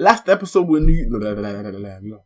Last episode we knew.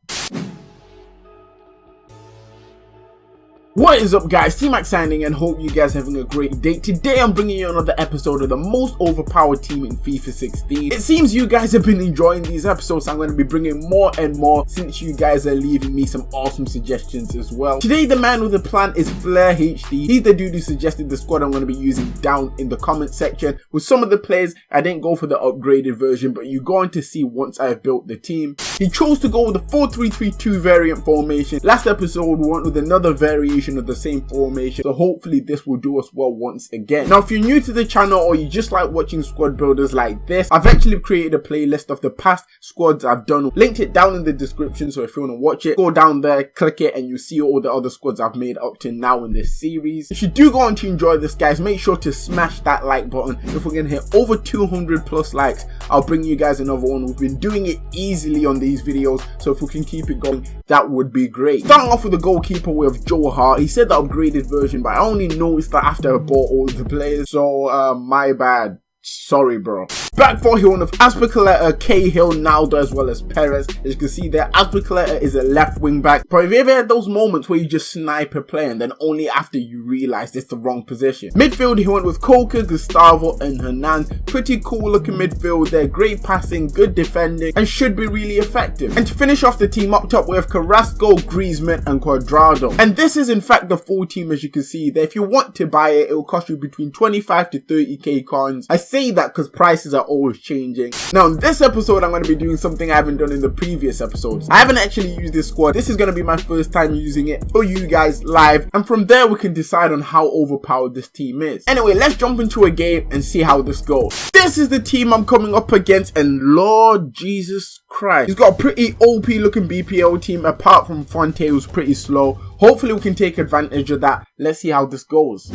What is up guys, T-Max signing and hope you guys having a great day. Today I'm bringing you another episode of the most overpowered team in FIFA 16. It seems you guys have been enjoying these episodes, I'm going to be bringing more and more since you guys are leaving me some awesome suggestions as well. Today the man with the plan is Flair HD. He's the dude who suggested the squad I'm going to be using down in the comment section. With some of the players, I didn't go for the upgraded version, but you're going to see once I've built the team. He chose to go with the 4-3-3-2 variant formation. Last episode we went with another variation of the same formation. So hopefully this will do us well once again. Now if you're new to the channel or you just like watching squad builders like this i've actually created a playlist of the past squads i've done. Linked it down in the description so if you want to watch it go down there click it and you'll see all the other squads i've made up to now in this series. If you do go on to enjoy this guys make sure to smash that like button. If we're gonna hit over 200 plus likes i'll bring you guys another one. We've been doing it easily on these videos so if we can keep it going that would be great. Starting off with the goalkeeper with joe hart he said the upgraded version, but I only noticed that after I bought all the players, so uh, my bad. Sorry, bro. Back for Hill of Azpilicueta, Cahill, Naldo, as well as Perez. As you can see there, Azpilicueta is a left wing back. But have you ever had those moments where you just snipe a player and then only after you realize it's the wrong position? Midfield, he went with Coca, Gustavo, and Hernan. Pretty cool looking midfield there. Great passing, good defending, and should be really effective. And to finish off the team up top, we have Carrasco, Griezmann, and Cuadrado. And this is in fact the full team as you can see there. If you want to buy it, it will cost you between 25 to 30k coins. I say that because prices are always changing. Now in this episode I'm going to be doing something I haven't done in the previous episodes. I haven't actually used this squad. This is going to be my first time using it for you guys live and from there we can decide on how overpowered this team is. Anyway let's jump into a game and see how this goes. This is the team I'm coming up against and Lord Jesus Christ. He's got a pretty OP looking BPL team apart from Fonte who's pretty slow. Hopefully we can take advantage of that. Let's see how this goes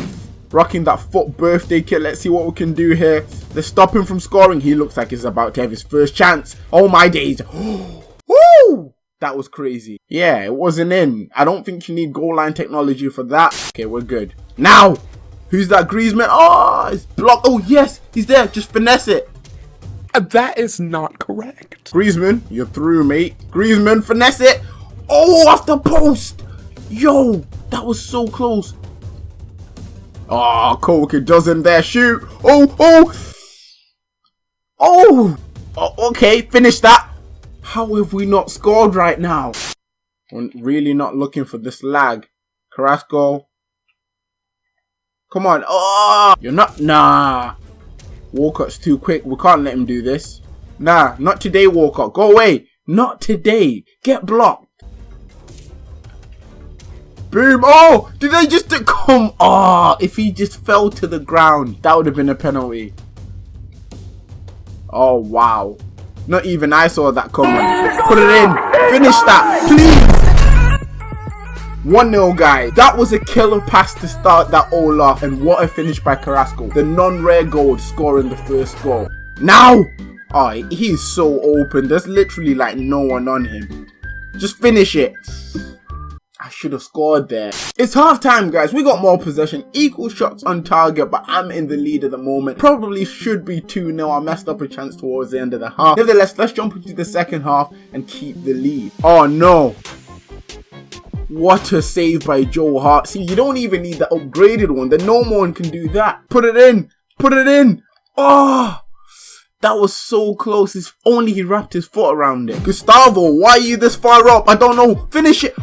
rocking that foot birthday kit. Let's see what we can do here. Let's stop him from scoring. He looks like he's about to have his first chance. Oh my days. Woo! That was crazy. Yeah, it wasn't in. I don't think you need goal line technology for that. Okay, we're good. Now, who's that Griezmann? Oh, it's blocked. Oh, yes, he's there. Just finesse it. Uh, that is not correct. Griezmann, you're through, mate. Griezmann, finesse it. Oh, off the post. Yo, that was so close. Ah, oh, Coca doesn't there shoot. Oh, oh. Oh. oh. Okay, finish that. How have we not scored right now? I'm really not looking for this lag. Carrasco. Come on. Oh, you're not. Nah. Walcott's too quick. We can't let him do this. Nah, not today, Walcott. Go away. Not today. Get blocked. Boom. Oh, did they just come? Oh, if he just fell to the ground, that would have been a penalty. Oh, wow. Not even I saw that coming. Put it in. Finish that, please. 1-0 guys. That was a killer pass to start that all off. And what a finish by Carrasco. The non-rare gold scoring the first goal. Now! Oh, he's so open. There's literally like no one on him. Just finish it. I should have scored there. It's half time guys, we got more possession, equal shots on target, but I'm in the lead at the moment. Probably should be 2-0, I messed up a chance towards the end of the half. Nevertheless, let's jump into the second half and keep the lead. Oh no. What a save by Joe Hart. See, you don't even need the upgraded one. The normal one can do that. Put it in. Put it in. Oh. That was so close. If only he wrapped his foot around it. Gustavo, why are you this far up? I don't know. Finish it.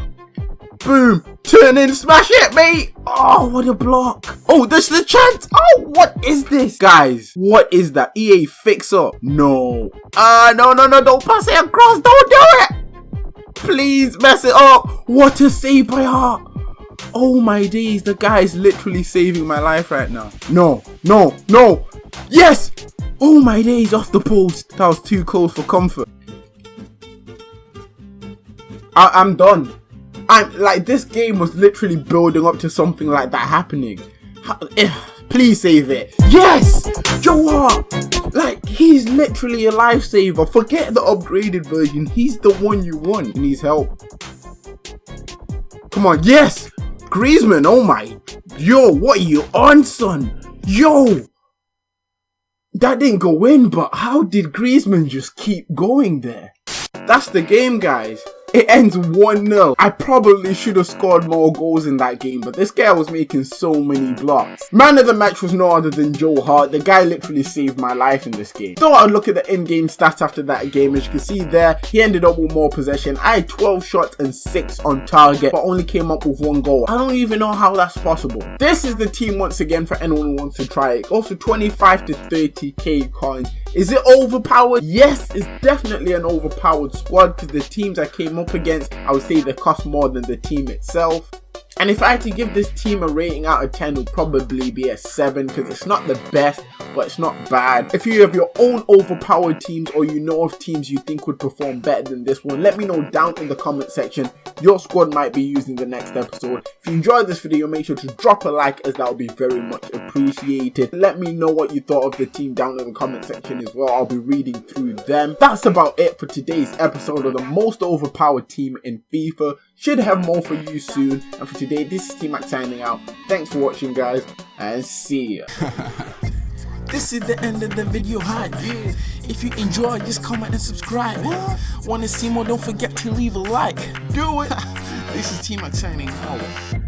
Boom. Turn in, smash it, mate. Oh, what a block. Oh, this is the chance. Oh, what is this? Guys, what is that? EA fixer? No. Ah, uh, no, no, no. Don't pass it across. Don't do it. Please mess it up. What a save by Hart. Oh my days, the guy is literally saving my life right now. No, no, no. Yes. Oh my days, off the post. That was too close for comfort. I I'm done. Like this game was literally building up to something like that happening. Eh, please save it. Yes! Joe Hart! Like, he's literally a lifesaver. Forget the upgraded version. He's the one you want. He needs help. Come on. Yes! Griezmann. Oh my. Yo, what are you on, son? Yo! That didn't go in, but how did Griezmann just keep going there? That's the game, guys. It ends 1-0. I probably should have scored more goals in that game, but this guy was making so many blocks. Man of the match was no other than Joe Hart. The guy literally saved my life in this game. Thought I'd look at the in-game stats after that game. As you can see there, he ended up with more possession. I had 12 shots and 6 on target, but only came up with one goal. I don't even know how that's possible. This is the team once again for anyone who wants to try it. Also 25 to 30k coins. Is it overpowered? Yes, it's definitely an overpowered squad because the teams I came up against, I would say they cost more than the team itself. And if I had to give this team a rating out of 10, it would probably be a 7 because it's not the best, but it's not bad. If you have your own overpowered teams or you know of teams you think would perform better than this one, let me know down in the comment section. Your squad might be used in the next episode. If you enjoyed this video, make sure to drop a like as that would be very much appreciated. Let me know what you thought of the team down in the comment section as well. I'll be reading through them. That's about it for today's episode of the most overpowered team in FIFA. Should have more for you soon. And for today, this is T-Mac signing out. Thanks for watching, guys, and see ya. This is the end of the video hi yeah. If you enjoy just comment and subscribe what? Wanna see more don't forget to leave a like Do it This is T-Mac signing out